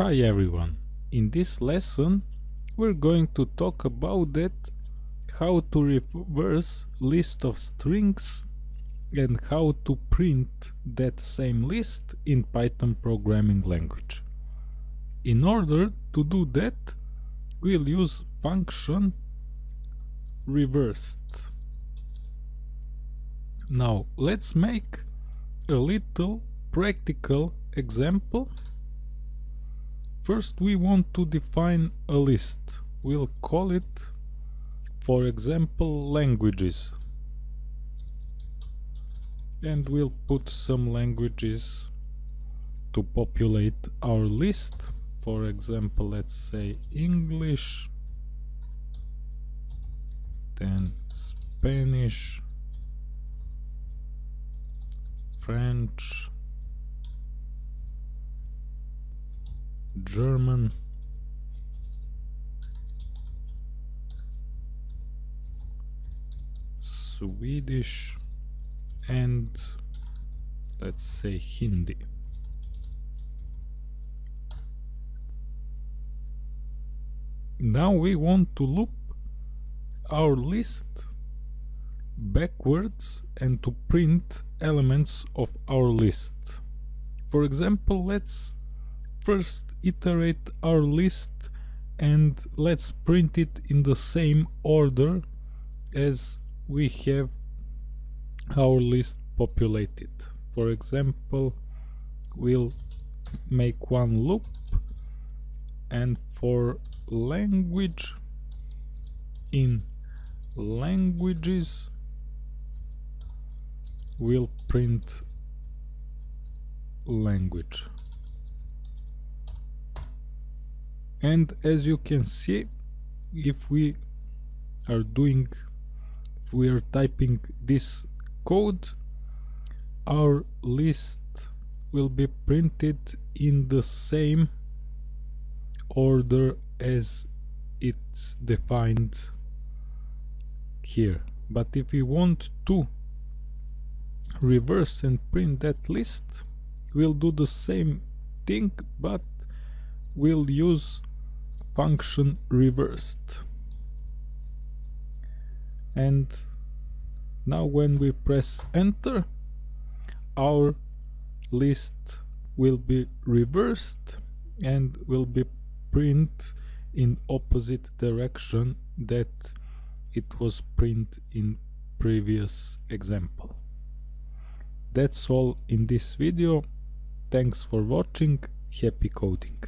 Hi everyone, in this lesson we're going to talk about that how to reverse list of strings and how to print that same list in Python programming language. In order to do that we'll use function reversed. Now let's make a little practical example First we want to define a list. We'll call it, for example, languages. And we'll put some languages to populate our list. For example, let's say English, then Spanish, French, German. Swedish. And let's say Hindi. Now we want to loop our list backwards and to print elements of our list. For example let's first iterate our list and let's print it in the same order as we have our list populated. For example, we'll make one loop and for language in languages we'll print language and as you can see if we are doing we are typing this code our list will be printed in the same order as it's defined here. But if we want to reverse and print that list we'll do the same thing but we'll use function reversed. And now when we press enter our list will be reversed and will be print in opposite direction that it was print in previous example. That's all in this video. Thanks for watching. Happy coding